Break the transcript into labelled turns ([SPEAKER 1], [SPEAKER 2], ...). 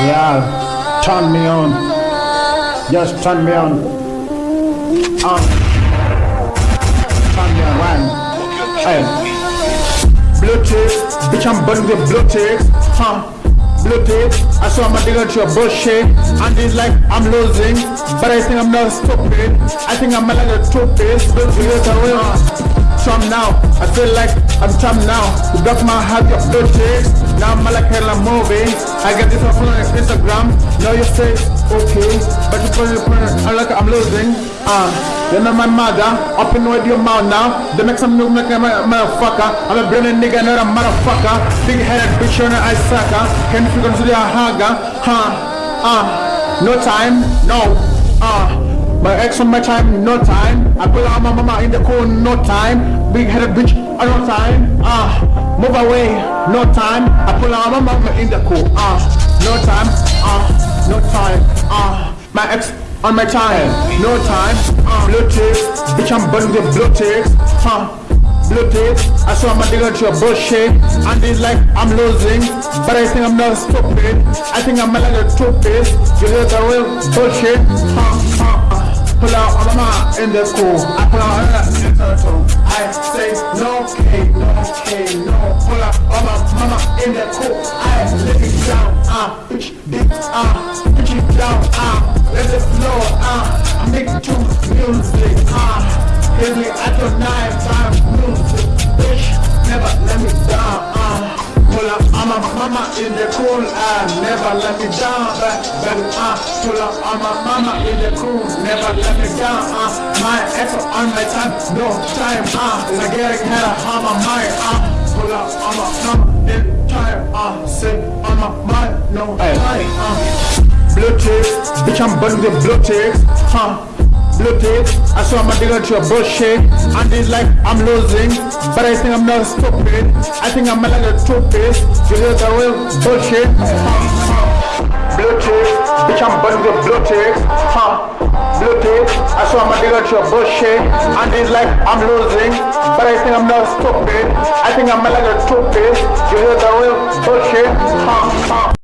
[SPEAKER 1] Yeah, turn me on. Just turn me on. Um. Turn me on. One. Hey. Bluetooth. Bitch, I'm burning the Bluetooth. Huh. Bluetooth. I saw my digger to a bullshit. And it's like I'm losing. But I think I'm not stupid. I think I'm like a two toothpaste. Bluetooth. Trump now. I feel like I'm Trump now. You got my heart, your Bluetooth. Now I'm like hell, I'm moving. I get this off on Instagram. Now you say, okay. But you put it, I'm like I'm losing. Uh, you know my mother. Up in with your mouth now. They make some new like a motherfucker. I'm a brilliant nigga, not a motherfucker. Big headed bitch on an ice sucker. Can you out the haga? Huh? Uh, no time, no. Uh, my ex on my time, no time. I pull out my mama in the cool, no time. Big headed bitch, uh, no time. Ah, uh, move away, no time. I pull out my mama in the cool, ah, uh, no time. Ah, uh, no time. Ah, uh, my ex on my time, no time. Ah, uh, Bluetooth, bitch, I'm burning the Bluetooth. Huh. Bluetooth, I saw my digger to a bullshit And it's like I'm losing But I think I'm not stupid I think I'm like a toothpaste You hear the real bullshit huh, huh. Pull out of my in the cool. I pull out in the. I say no K, no K, no. In the cool. I let it down, ah, bitch, dick, ah, bitch it down, ah, let it flow, ah, make two music, ah, hit me at your knife, I'm music, bitch, never let me down, ah. Pull up, I'm a mama in the cool, ah, never let me down, but, but, ah, pull up, I'm a mama in the cool, never let me down, ah, my effort on my time, no time, ah, I get a on my mind, ah, pull up, I'm a mama. in ah, say, on my mind, no ah, Bluetooth, bitch, I'm burning the Bluetooth, huh, Bluetooth, I saw my digger to a bullshit And it's like I'm losing But I think I'm not stupid I think I'm like a toothpaste You hear the real bullshit Bluetooth, bitch I'm burning the Bluetooth huh. I my digger bullshit And it's like I'm losing But I think I'm not stupid. I think I'm like a toothpaste You hear the real bullshit.